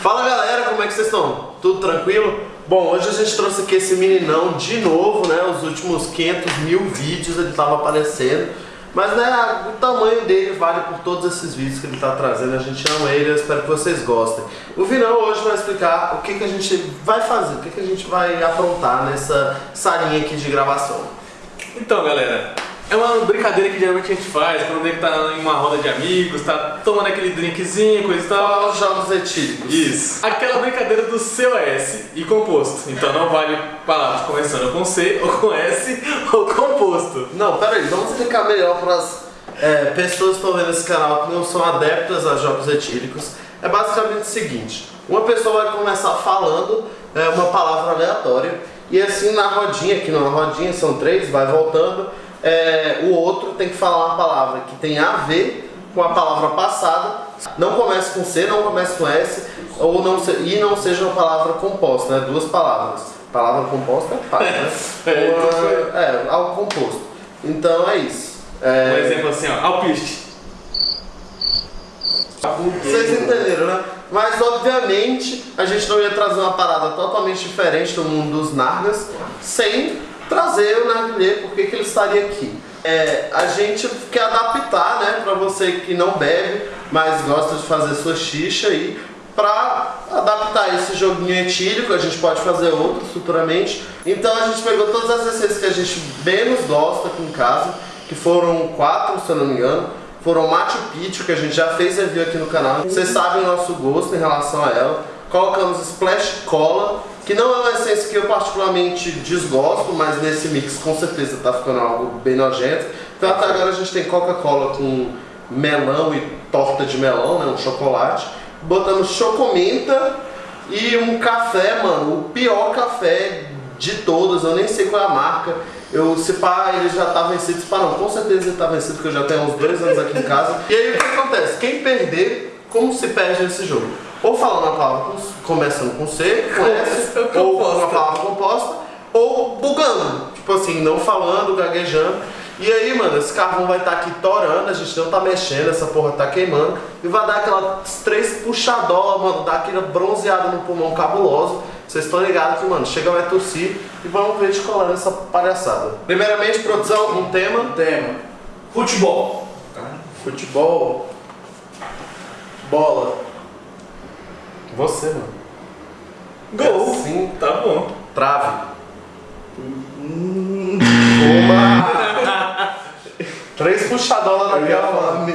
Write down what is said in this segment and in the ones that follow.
Fala galera, como é que vocês estão? Tudo tranquilo? Bom, hoje a gente trouxe aqui esse meninão de novo, né? Os últimos 500 mil vídeos ele tava aparecendo. Mas né, o tamanho dele vale por todos esses vídeos que ele está trazendo. A gente ama ele, eu espero que vocês gostem. O Vinão hoje vai explicar o que, que a gente vai fazer, o que, que a gente vai aprontar nessa salinha aqui de gravação. Então galera, é uma brincadeira que geralmente a gente faz quando gente tá em uma roda de amigos, tá tomando aquele drinkzinho, coisa e tal. Os jogos etílicos. Isso. Aquela brincadeira do COS e composto. Então não vale palavras começando com C ou com S ou composto. Não, peraí, vamos explicar melhor para as é, pessoas que estão vendo esse canal que não são adeptas a jogos etílicos. É basicamente o seguinte, uma pessoa vai começar falando é, uma palavra aleatória e assim na rodinha, aqui numa rodinha, são três, vai voltando é, o outro tem que falar uma palavra que tem a ver com a palavra passada. Não comece com C, não comece com S, ou não se, e não seja uma palavra composta, né? Duas palavras. Palavra composta é fácil, né? É, Uma- então é, algo composto. Então é isso. É, Um exemplo assim, ó, alpiste. Vocês entenderam, né? Mas obviamente a gente não ia trazer uma parada totalmente diferente do mundo dos nargas sem trazer o narguilé, por que ele estaria aqui. É, a gente quer adaptar, né, pra você que não bebe, mas gosta de fazer sua xixa aí, pra adaptar esse joguinho etílico, a gente pode fazer outros futuramente. Então a gente pegou todas as receitas que a gente menos gosta aqui em casa, que foram quatro, se eu não me engano, foram Machu Picchu, que a gente já fez review aqui no canal. Vocês sabem o nosso gosto em relação a ela. Colocamos Splash Cola, que não é uma essência que eu particularmente desgosto, mas nesse mix com certeza tá ficando algo bem nojento. Então até agora a gente tem Coca-Cola com melão e torta de melão, né, um chocolate. Botamos chocomenta e um café, mano, o pior café de todos, eu nem sei qual é a marca. Eu, se pá, ele já tá vencido, se pá, não, com certeza ele tá vencido, porque eu já tenho uns dois anos aqui em casa. E aí o que acontece? Quem perder, como se perde nesse jogo? Ou falando uma palavra com- começando com C, com S, ou com uma palavra composta, ou bugando. Tipo assim, não falando, gaguejando. E aí, mano, esse carvão vai estar aqui torando, a gente não tá mexendo, essa porra tá queimando. E vai dar aquelas três puxadolas, mano, dar aquela bronzeada no pulmão cabuloso. Vocês estão ligados que, mano, chega, vai tossir e vamos ver de colar nessa palhaçada. Primeiramente, produção, um tema. Tema. Futebol. Futebol. Bola. Você, mano. Gol. Sim. Tá bom. Trave. Uma. Três puxadolas naquela, mano.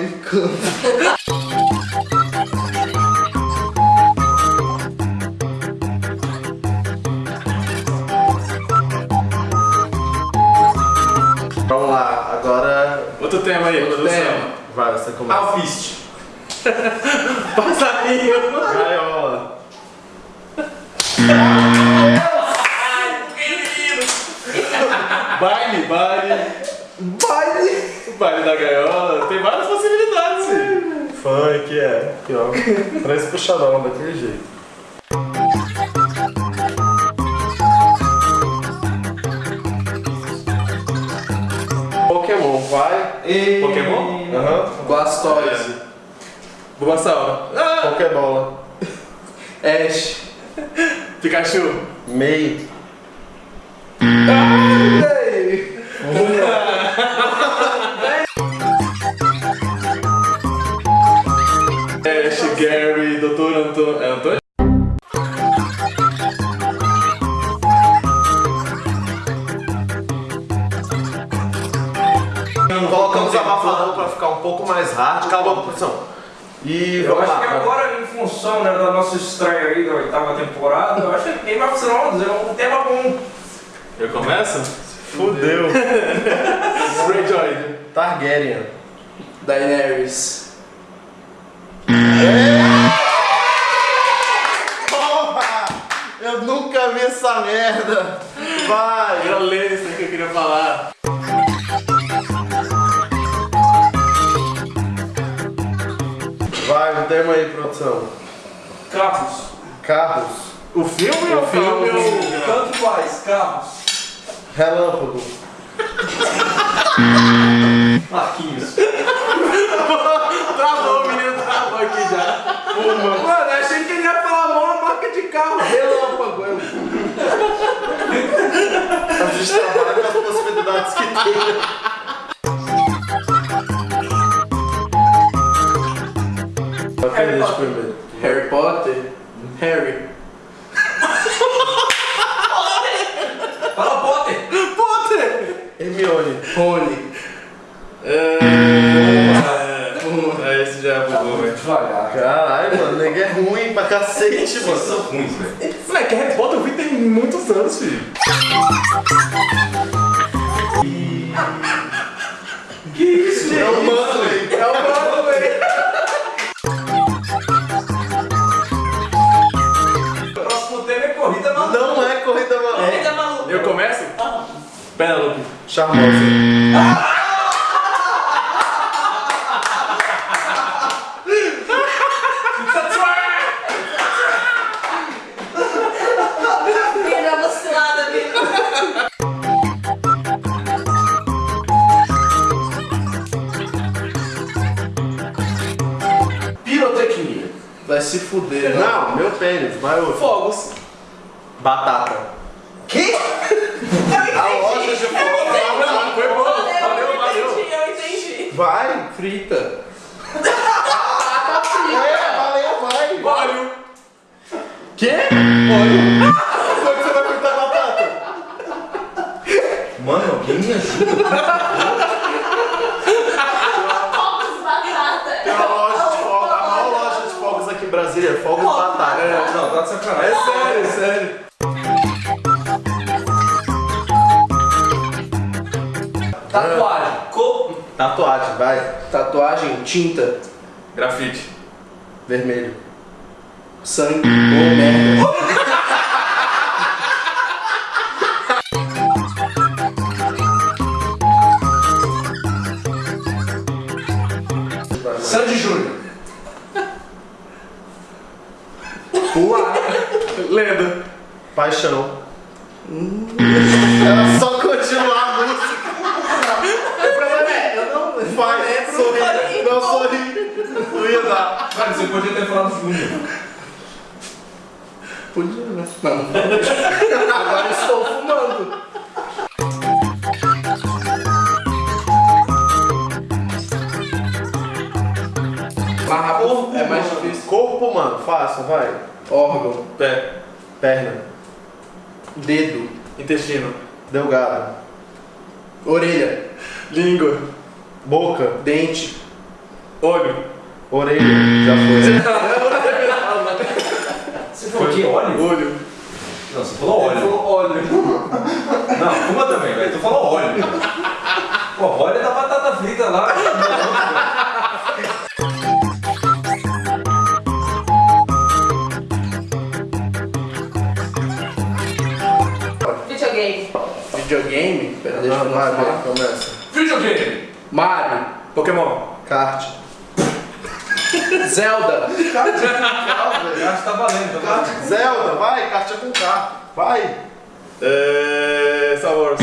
Vamos lá, agora. Outro tema aí, produção. tema. Vai, você começa. Alfiste. Passarinho. Gaiola. Baile, baile. Baile. Baile da gaiola. Tem várias possibilidades, sim. Funk, é. Aqui, ó. Três puxadolas daquele jeito. Pokémon, vai. E... Pokémon? Aham. Blastoise. Bulbasauro. Ah! Pokébola. Ash. Pikachu. Mei. Ei. Ash, Gary, Dr. Antônio. É Antônio? Colocamos abafador pra ficar um pouco mais hard. Calma, produção. E Eu vamos acho que lá. agora, em função né, da nossa estreia aí da oitava temporada, eu acho que Game of Thrones é um tema bom. Eu começo? Fudeu. Greyjoy. Targaryen. Daenerys. Porra! Eu nunca vi essa merda. Vai. Era Lannister que eu queria falar. Um tema aí, produção. Carros. Carros. O filme ou o filme, filme? o- Tanto faz, carros. Relâmpago. Marquinhos. Travou, o menino travou aqui já. Mano, eu achei que ele ia falar mal a marca de carro. Relâmpago. A gente trabalha com as possibilidades que tem. Harry Potter. Harry Potter. Harry. Fala, Potter! Potter! Hermione. Rony. É... é, esse já bugou, velho. Devagar. Caralho, mano, ninguém é ruim pra cacete, mano. são ruins, velho. Moleque, Harry Potter eu vi tem muitos anos, filho. Que isso, gente? É o mano aí. É o Penelope. Charmosa. Pirotecnia. Vai se fuder, né? Não, meu pênis, vai outro. Fogos. Batata. Que? A loja de fogos. Não, foi bom. Valeu, Valeu, eu valeu. entendi, eu entendi. Vai. Frita. É, valeu, vai. Óleo. Que? Como que você vai fritar batata? Mano, alguém me ajuda. Fogos batata. Tem uma loja de fogos, a maior loja de fogos aqui em Brasília é Fogos Fogos Batata. É, não, tá de sacanagem. É sério, sério. Tatuagem. Tatuagem, vai. Tatuagem, tinta, Grafite. Vermelho. sangue ou merda. Sandy Júnior. Pular. Lenda. Paixão. Era só continuar a música. O problema é, eu não. Vai, Não sorri. Não ia dar. Cara, você podia ter falado Júnior. Podia, né? Não. Agora estou fumando. Mais rápido é mais difícil. Corpo, mano, fácil, vai. Órgão, Pé. Perna. dedo, Intestino. Delgado. orelha, Língua. Boca. dente, Olho. Orelha. Já foi. Você falou que óleo? Olho. Não, você falou óleo. óleo. Não, fuma também, velho. Tu falou óleo. Pô, óleo é da batata frita lá. Videogame. Videogame? Pera, deixa eu começa. Videogame. Mario, Pokémon. Kart. Zelda, Acho que tá valendo, tá valendo. Zelda, vai, é com K. Vai. É... Star Wars.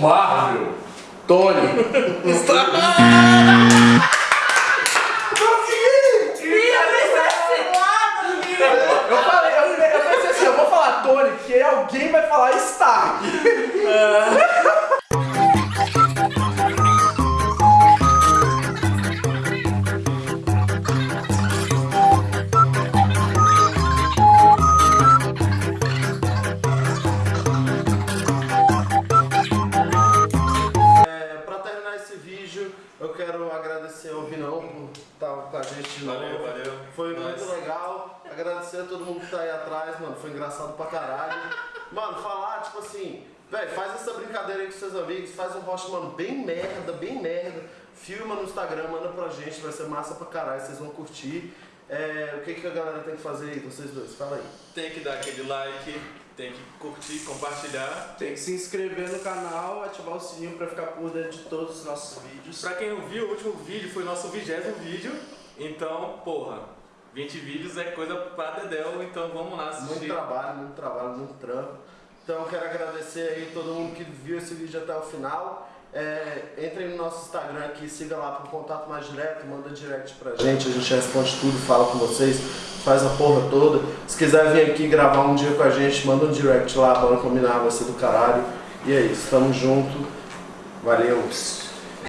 Marvel. Tony, Filha, mas vacilada, viu? Eu falei, eu, eu pensei assim, eu vou falar Tony, porque alguém vai falar Stark. É, pra terminar esse vídeo, eu quero agradecer ao Vinão por estar com a gente de novo. Valeu, valeu. Foi muito legal. Agradecer a todo mundo que tá aí atrás, mano. Foi engraçado pra caralho. Mano, falar, tipo assim, velho, faz essa brincadeira aí com seus amigos, faz um rosto, mano, bem merda, bem merda. Filma no Instagram, manda pra gente, vai ser massa pra caralho, vocês vão curtir. É, o que, que a galera tem que fazer aí, vocês dois? Fala aí. Tem que dar aquele like, tem que curtir, compartilhar. Tem que se inscrever no canal, ativar o sininho pra ficar por dentro de todos os nossos vídeos. Pra quem não viu, o último vídeo foi o nosso vigésimo vídeo. Então, porra, 20 vídeos é coisa pra Dedéu, então vamos lá Muito assistir. trabalho, muito trabalho, muito trampo. Então quero agradecer aí todo mundo que viu esse vídeo até o final. É, entrem no nosso Instagram aqui, siga lá para contato mais direto, manda direct pra gente, a gente responde tudo, fala com vocês, faz a porra toda. Se quiser vir aqui gravar um dia com a gente, manda um direct lá, bora combinar, vai ser do caralho. E é isso, tamo junto. Valeu!